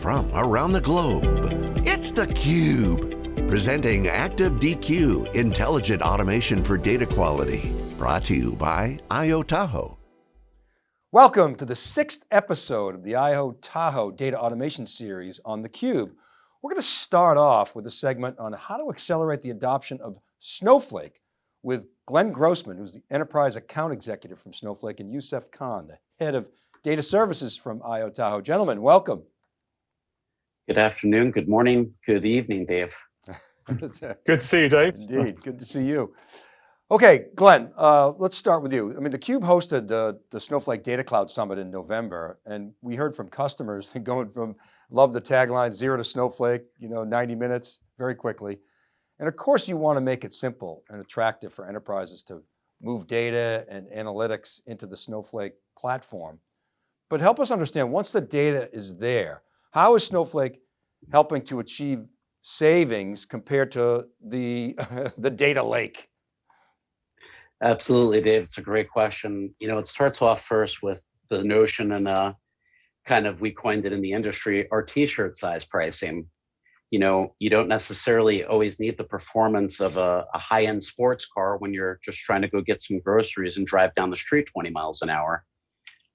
from around the globe. It's theCUBE, presenting Active DQ, intelligent automation for data quality. Brought to you by IO Tahoe. Welcome to the sixth episode of the IO Tahoe Data Automation Series on theCUBE. We're going to start off with a segment on how to accelerate the adoption of Snowflake with Glenn Grossman, who's the Enterprise Account Executive from Snowflake, and Youssef Khan, the Head of Data Services from IO Tahoe. Gentlemen, welcome. Good afternoon, good morning, good evening, Dave. good to see you, Dave. Indeed, good to see you. Okay, Glenn, uh, let's start with you. I mean, theCUBE hosted the, the Snowflake Data Cloud Summit in November, and we heard from customers going from, love the tagline, zero to Snowflake, you know, 90 minutes, very quickly. And of course you want to make it simple and attractive for enterprises to move data and analytics into the Snowflake platform. But help us understand, once the data is there, how is Snowflake helping to achieve savings compared to the, the data lake? Absolutely, Dave. It's a great question. You know, it starts off first with the notion and uh, kind of, we coined it in the industry, our t-shirt size pricing. You know, you don't necessarily always need the performance of a, a high-end sports car when you're just trying to go get some groceries and drive down the street 20 miles an hour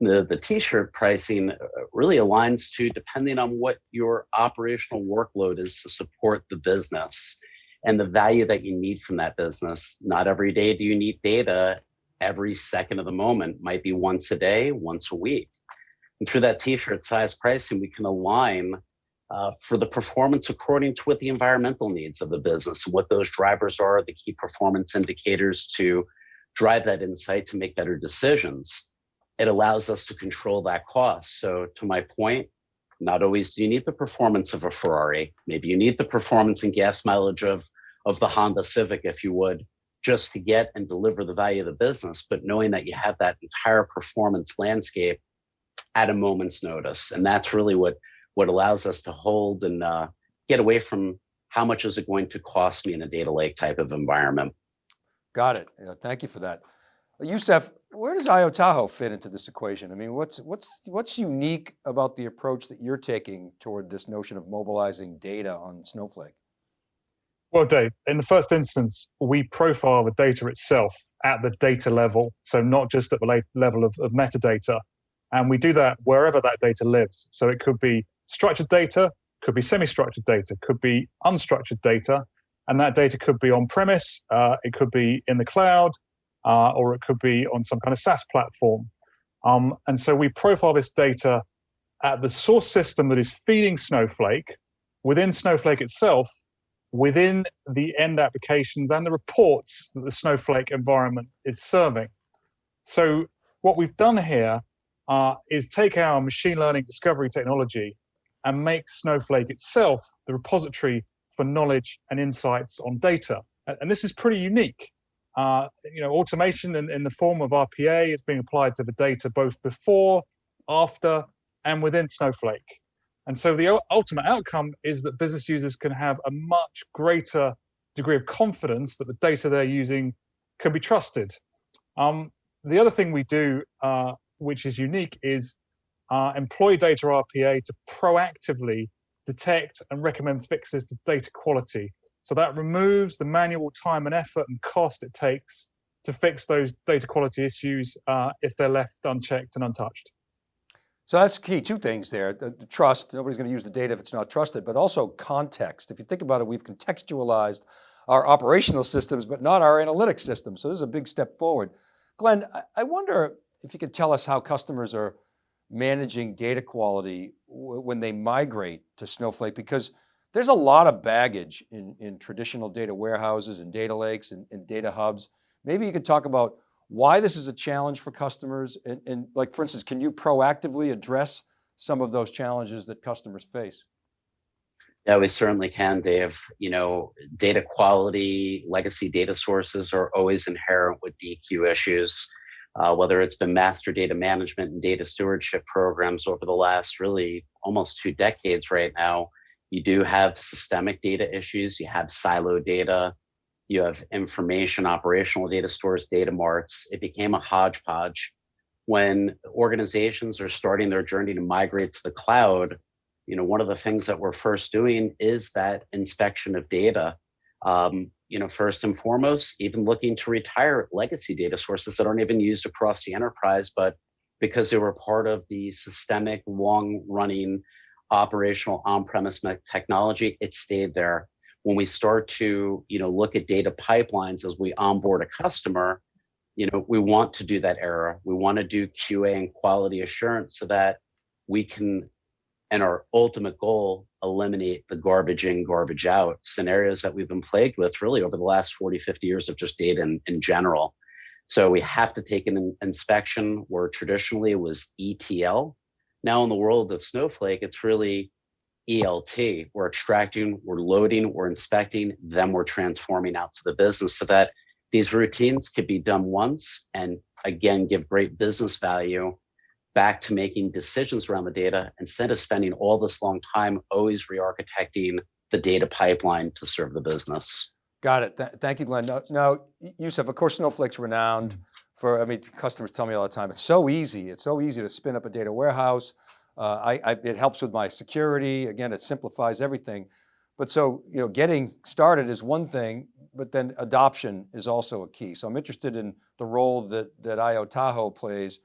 the, the t-shirt pricing uh, really aligns to depending on what your operational workload is to support the business and the value that you need from that business. Not every day do you need data every second of the moment, might be once a day, once a week. And through that t-shirt size pricing, we can align uh, for the performance according to what the environmental needs of the business, what those drivers are, the key performance indicators to drive that insight to make better decisions it allows us to control that cost. So to my point, not always do you need the performance of a Ferrari. Maybe you need the performance and gas mileage of, of the Honda Civic, if you would, just to get and deliver the value of the business, but knowing that you have that entire performance landscape at a moment's notice. And that's really what, what allows us to hold and uh, get away from how much is it going to cost me in a data lake type of environment. Got it. Yeah, thank you for that. Youssef, where does IO Tahoe fit into this equation? I mean, what's, what's, what's unique about the approach that you're taking toward this notion of mobilizing data on Snowflake? Well, Dave, in the first instance, we profile the data itself at the data level. So not just at the level of, of metadata. And we do that wherever that data lives. So it could be structured data, could be semi-structured data, could be unstructured data. And that data could be on premise, uh, it could be in the cloud, uh, or it could be on some kind of SaaS platform. Um, and so we profile this data at the source system that is feeding Snowflake, within Snowflake itself, within the end applications and the reports that the Snowflake environment is serving. So what we've done here uh, is take our machine learning discovery technology and make Snowflake itself the repository for knowledge and insights on data. And this is pretty unique. Uh, you know, automation in, in the form of RPA is being applied to the data both before, after, and within Snowflake. And so the ultimate outcome is that business users can have a much greater degree of confidence that the data they're using can be trusted. Um, the other thing we do, uh, which is unique, is uh, employ data RPA to proactively detect and recommend fixes to data quality. So that removes the manual time and effort and cost it takes to fix those data quality issues uh, if they're left unchecked and untouched. So that's key, two things there, the, the trust, nobody's going to use the data if it's not trusted, but also context. If you think about it, we've contextualized our operational systems, but not our analytics systems. So this is a big step forward. Glenn, I wonder if you could tell us how customers are managing data quality when they migrate to Snowflake, because there's a lot of baggage in, in traditional data warehouses and data lakes and, and data hubs. Maybe you could talk about why this is a challenge for customers and, and like, for instance, can you proactively address some of those challenges that customers face? Yeah, we certainly can, Dave. You know, data quality, legacy data sources are always inherent with DQ issues, uh, whether it's been master data management and data stewardship programs over the last really almost two decades right now. You do have systemic data issues. You have silo data. You have information, operational data stores, data marts. It became a hodgepodge. When organizations are starting their journey to migrate to the cloud, you know, one of the things that we're first doing is that inspection of data. Um, you know, first and foremost, even looking to retire legacy data sources that aren't even used across the enterprise, but because they were part of the systemic, long-running operational on-premise technology, it stayed there. When we start to, you know, look at data pipelines as we onboard a customer, you know, we want to do that error. We want to do QA and quality assurance so that we can and our ultimate goal eliminate the garbage in garbage out scenarios that we've been plagued with really over the last 40 50 years of just data in, in general so we have to take an inspection where traditionally it was etl now in the world of snowflake it's really elt we're extracting we're loading we're inspecting then we're transforming out to the business so that these routines could be done once and again give great business value back to making decisions around the data instead of spending all this long time always re-architecting the data pipeline to serve the business. Got it. Th thank you, Glenn. Now, now, Yusuf, of course, Snowflake's renowned for, I mean, customers tell me all the time, it's so easy. It's so easy to spin up a data warehouse. Uh, I, I, it helps with my security. Again, it simplifies everything. But so, you know, getting started is one thing, but then adoption is also a key. So I'm interested in the role that, that IO Tahoe plays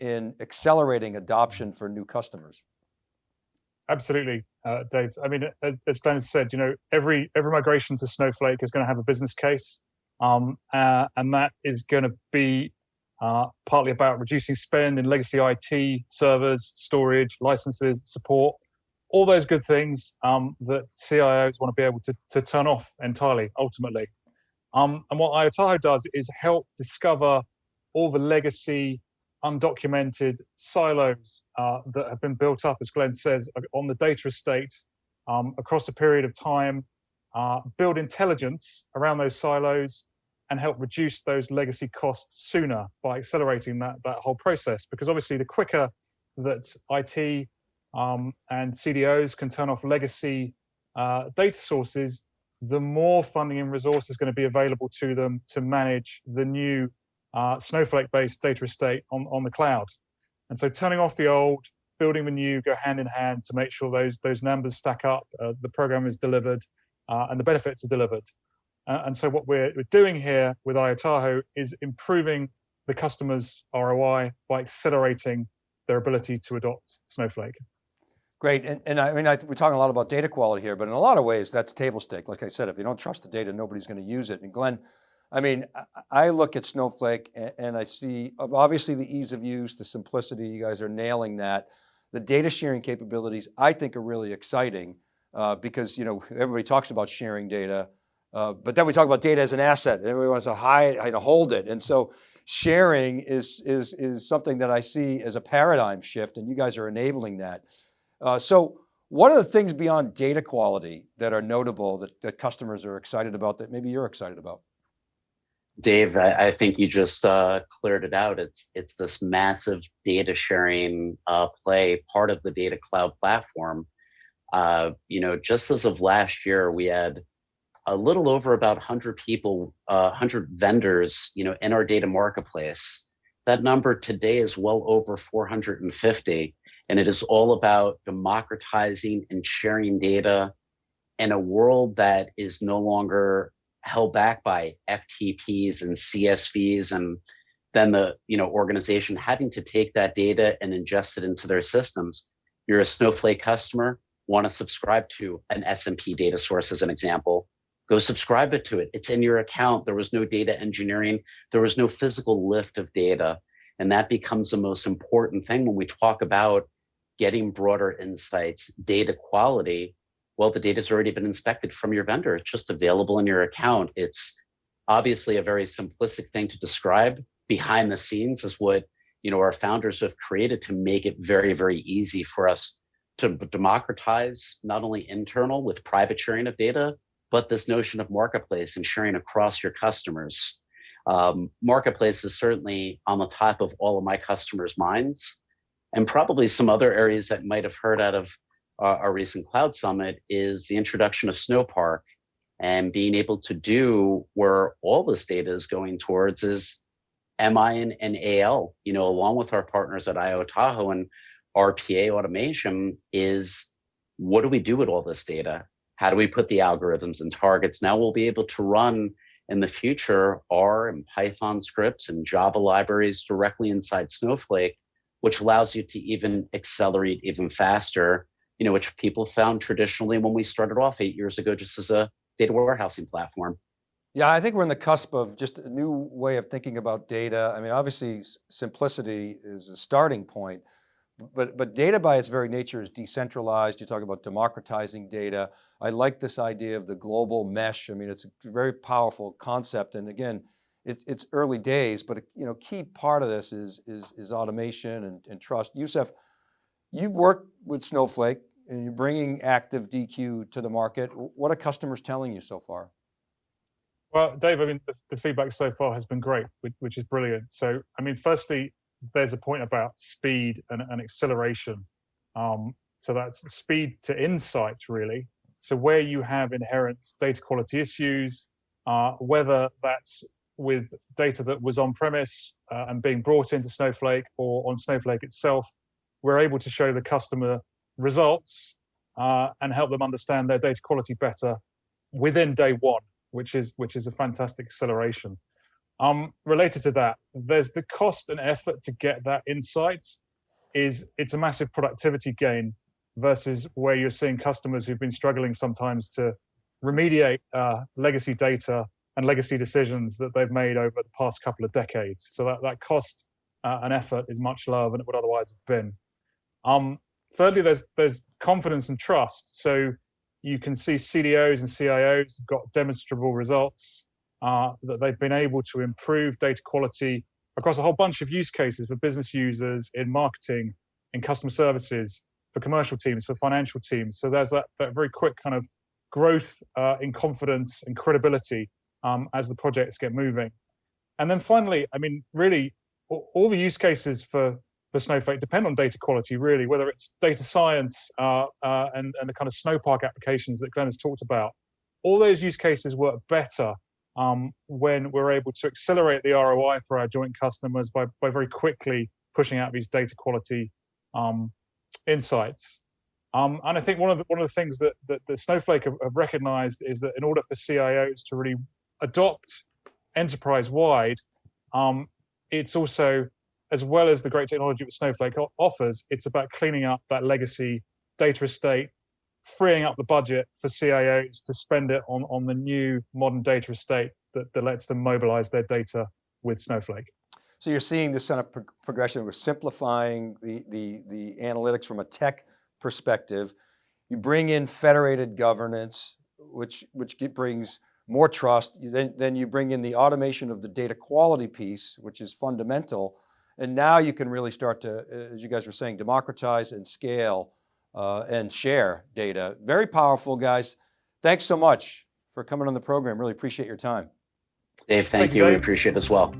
in accelerating adoption for new customers? Absolutely, uh, Dave. I mean, as, as Glenn said, you know, every every migration to Snowflake is going to have a business case, um, uh, and that is going to be uh, partly about reducing spend in legacy IT, servers, storage, licenses, support, all those good things um, that CIOs want to be able to, to turn off entirely, ultimately. Um, and what IO Tahoe does is help discover all the legacy undocumented silos uh, that have been built up, as Glenn says, on the data estate um, across a period of time, uh, build intelligence around those silos and help reduce those legacy costs sooner by accelerating that, that whole process. Because obviously the quicker that IT um, and CDOs can turn off legacy uh, data sources, the more funding and resources going to be available to them to manage the new uh, Snowflake-based data estate on, on the cloud. And so turning off the old, building the new go hand in hand to make sure those, those numbers stack up, uh, the program is delivered, uh, and the benefits are delivered. Uh, and so what we're, we're doing here with IO Tahoe is improving the customer's ROI by accelerating their ability to adopt Snowflake. Great, and, and I mean, I we're talking a lot about data quality here, but in a lot of ways, that's table stake. Like I said, if you don't trust the data, nobody's going to use it. And Glenn, I mean, I look at Snowflake and I see obviously the ease of use, the simplicity, you guys are nailing that. The data sharing capabilities I think are really exciting uh, because you know everybody talks about sharing data, uh, but then we talk about data as an asset. Everybody wants to hide, to hold it. And so sharing is, is, is something that I see as a paradigm shift and you guys are enabling that. Uh, so what are the things beyond data quality that are notable that, that customers are excited about that maybe you're excited about? Dave, I, I, think you just uh, cleared it out. It's it's this massive data sharing uh, play, part of the data cloud platform. Uh, you know, just as of last year, we had a little over about 100 people, 100 uh, vendors, you know, in our data marketplace. That number today is well over 450, and it is all about democratizing and sharing data in a world that is no longer held back by FTPs and CSVs and then the you know organization having to take that data and ingest it into their systems. You're a Snowflake customer, want to subscribe to an S&P data source as an example, go subscribe it to it. It's in your account. There was no data engineering. There was no physical lift of data. And that becomes the most important thing when we talk about getting broader insights, data quality, well, the data's already been inspected from your vendor. It's just available in your account. It's obviously a very simplistic thing to describe. Behind the scenes is what you know our founders have created to make it very, very easy for us to democratize not only internal with private sharing of data, but this notion of marketplace and sharing across your customers. Um, marketplace is certainly on the top of all of my customers' minds, and probably some other areas that might have heard out of uh, our recent cloud summit is the introduction of Snowpark and being able to do where all this data is going towards is MI and, and AL, you know, along with our partners at IO Tahoe and RPA automation is what do we do with all this data? How do we put the algorithms and targets? Now we'll be able to run in the future R and Python scripts and Java libraries directly inside Snowflake, which allows you to even accelerate even faster, you know, which people found traditionally when we started off eight years ago, just as a data warehousing platform. Yeah, I think we're in the cusp of just a new way of thinking about data. I mean, obviously simplicity is a starting point, but, but data by its very nature is decentralized. You talk about democratizing data. I like this idea of the global mesh. I mean, it's a very powerful concept. And again, it's, it's early days, but a you know, key part of this is, is, is automation and, and trust. Youssef, you've worked with Snowflake you're bringing active DQ to the market. What are customers telling you so far? Well, Dave, I mean, the, the feedback so far has been great, which, which, is brilliant. So, I mean, firstly, there's a point about speed and, and acceleration. Um, so that's speed to insight, really. So where you have inherent data quality issues, uh, whether that's with data that was on premise uh, and being brought into Snowflake or on Snowflake itself, we're able to show the customer results uh, and help them understand their data quality better within day one, which is which is a fantastic acceleration. Um, related to that, there's the cost and effort to get that insight is it's a massive productivity gain versus where you're seeing customers who've been struggling sometimes to remediate uh, legacy data and legacy decisions that they've made over the past couple of decades. So that, that cost uh, and effort is much lower than it would otherwise have been. Um, thirdly, there's, there's confidence and trust. So you can see CDOs and CIOs have got demonstrable results uh, that they've been able to improve data quality across a whole bunch of use cases for business users in marketing, in customer services, for commercial teams, for financial teams. So there's that, that very quick kind of growth uh, in confidence and credibility um, as the projects get moving. And then finally, I mean, really, all the use cases for, for Snowflake depend on data quality, really, whether it's data science uh, uh, and, and the kind of Snowpark applications that Glenn has talked about. All those use cases work better um, when we're able to accelerate the ROI for our joint customers by, by very quickly pushing out these data quality um, insights. Um, and I think one of the, one of the things that, that, that Snowflake have, have, recognized is that in order for CIOs to really adopt enterprise-wide, um, it's also, as well as the great technology that Snowflake offers, it's about cleaning up that legacy data estate, freeing up the budget for CIOs to spend it on, on the new modern data estate that, that lets them mobilize their data with Snowflake. So you're seeing this kind of pro progression. We're simplifying the, the, the analytics from a tech perspective. You bring in federated governance, which, which brings more trust. Then, then you bring in the automation of the data quality piece, which is fundamental. And now you can really start to, as you guys were saying, democratize and scale uh, and share data. Very powerful, guys. Thanks so much for coming on the program. Really appreciate your time. Dave, thank, thank you. We appreciate it as well.